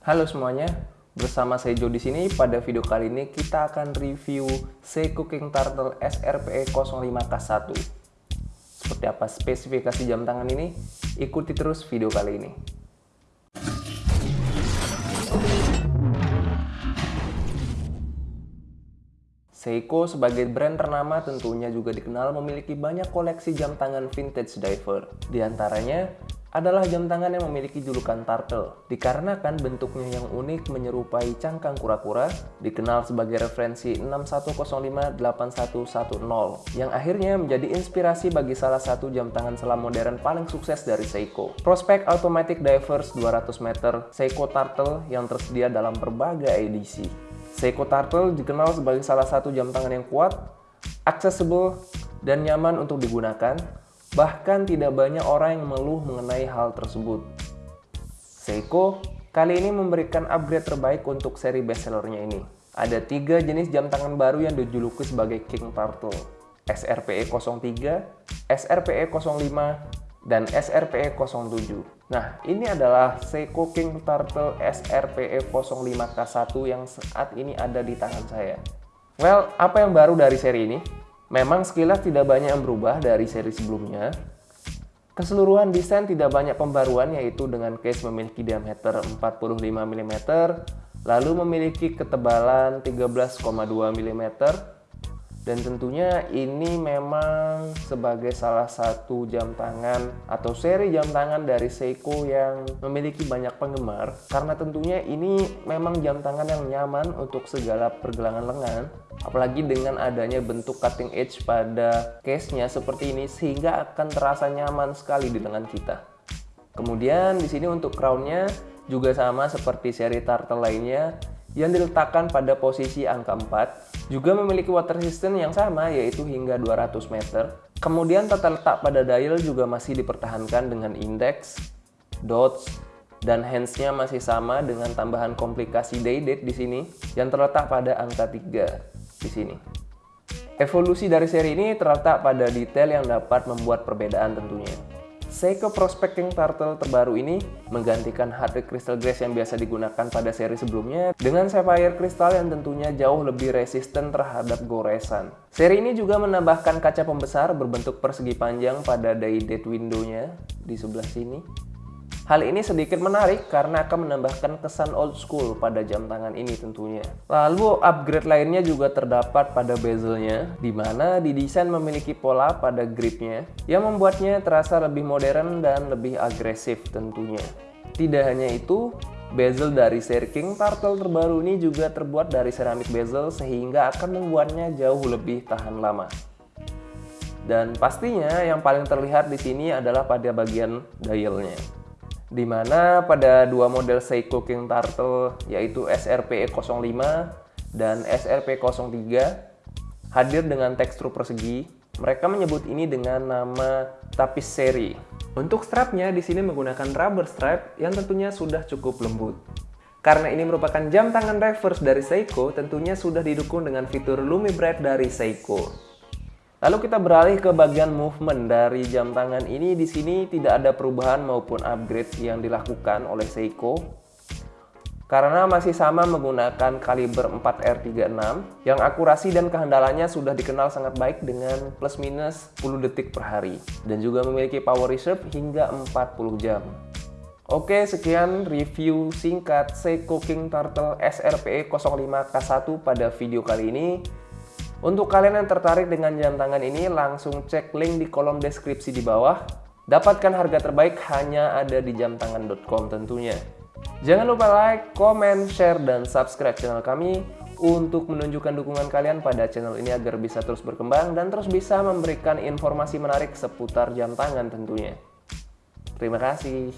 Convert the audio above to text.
Halo semuanya, bersama saya Jo di sini. Pada video kali ini kita akan review Seiko King Turtle SRPE 05K1. Seperti apa spesifikasi jam tangan ini? Ikuti terus video kali ini. Seiko sebagai brand ternama tentunya juga dikenal memiliki banyak koleksi jam tangan vintage diver. Di antaranya adalah jam tangan yang memiliki julukan turtle. Dikarenakan bentuknya yang unik menyerupai cangkang kura-kura, dikenal sebagai referensi 6105-8110, yang akhirnya menjadi inspirasi bagi salah satu jam tangan selam modern paling sukses dari Seiko. Prospect Automatic Divers 200 meter Seiko Turtle yang tersedia dalam berbagai edisi. Seiko Turtle dikenal sebagai salah satu jam tangan yang kuat, accessible, dan nyaman untuk digunakan, bahkan tidak banyak orang yang mengeluh mengenai hal tersebut. Seiko kali ini memberikan upgrade terbaik untuk seri bestsellernya ini. Ada tiga jenis jam tangan baru yang dijuluki sebagai King Turtle, SRPE 03, SRPE 05, dan SRPE 07. Nah, ini adalah Seiko King Turtle SRPE 05K1 yang saat ini ada di tangan saya. Well, apa yang baru dari seri ini? Memang sekilas tidak banyak yang berubah dari seri sebelumnya. Keseluruhan desain tidak banyak pembaruan yaitu dengan case memiliki diameter 45 mm, lalu memiliki ketebalan 13,2 mm, dan tentunya ini memang sebagai salah satu jam tangan atau seri jam tangan dari Seiko yang memiliki banyak penggemar. Karena tentunya ini memang jam tangan yang nyaman untuk segala pergelangan lengan. Apalagi dengan adanya bentuk cutting edge pada case-nya seperti ini sehingga akan terasa nyaman sekali di lengan kita. Kemudian di sini untuk crown-nya juga sama seperti seri turtle lainnya yang diletakkan pada posisi angka 4 juga memiliki water resistance yang sama yaitu hingga 200 meter. Kemudian tata letak pada dial juga masih dipertahankan dengan index, dots, dan hands-nya masih sama dengan tambahan komplikasi day date di sini yang terletak pada angka 3 di sini. Evolusi dari seri ini terletak pada detail yang dapat membuat perbedaan tentunya. Seiko Prospecting Turtle terbaru ini menggantikan hard crystal glass yang biasa digunakan pada seri sebelumnya dengan sapphire crystal yang tentunya jauh lebih resisten terhadap goresan. Seri ini juga menambahkan kaca pembesar berbentuk persegi panjang pada day date window-nya di sebelah sini Hal ini sedikit menarik karena akan menambahkan kesan old school pada jam tangan ini tentunya. Lalu upgrade lainnya juga terdapat pada bezelnya, di mana didesain memiliki pola pada gripnya yang membuatnya terasa lebih modern dan lebih agresif tentunya. Tidak hanya itu, bezel dari seri King Turtle terbaru ini juga terbuat dari ceramik bezel sehingga akan membuatnya jauh lebih tahan lama. Dan pastinya yang paling terlihat di sini adalah pada bagian dialnya di mana pada dua model Seiko King Turtle yaitu SRPE05 dan SRP03 hadir dengan tekstur persegi. Mereka menyebut ini dengan nama tapis seri. Untuk strapnya di sini menggunakan rubber strap yang tentunya sudah cukup lembut. Karena ini merupakan jam tangan reverse dari Seiko, tentunya sudah didukung dengan fitur Lumi Bright dari Seiko. Lalu kita beralih ke bagian movement dari jam tangan ini. Di sini tidak ada perubahan maupun upgrade yang dilakukan oleh Seiko karena masih sama menggunakan kaliber 4R36 yang akurasi dan kehandalannya sudah dikenal sangat baik dengan plus minus 10 detik per hari dan juga memiliki power reserve hingga 40 jam. Oke, sekian review singkat Seiko King Turtle SRPE 05K1 pada video kali ini. Untuk kalian yang tertarik dengan jam tangan ini, langsung cek link di kolom deskripsi di bawah. Dapatkan harga terbaik hanya ada di jamtangan.com tentunya. Jangan lupa like, comment, share, dan subscribe channel kami untuk menunjukkan dukungan kalian pada channel ini agar bisa terus berkembang dan terus bisa memberikan informasi menarik seputar jam tangan tentunya. Terima kasih.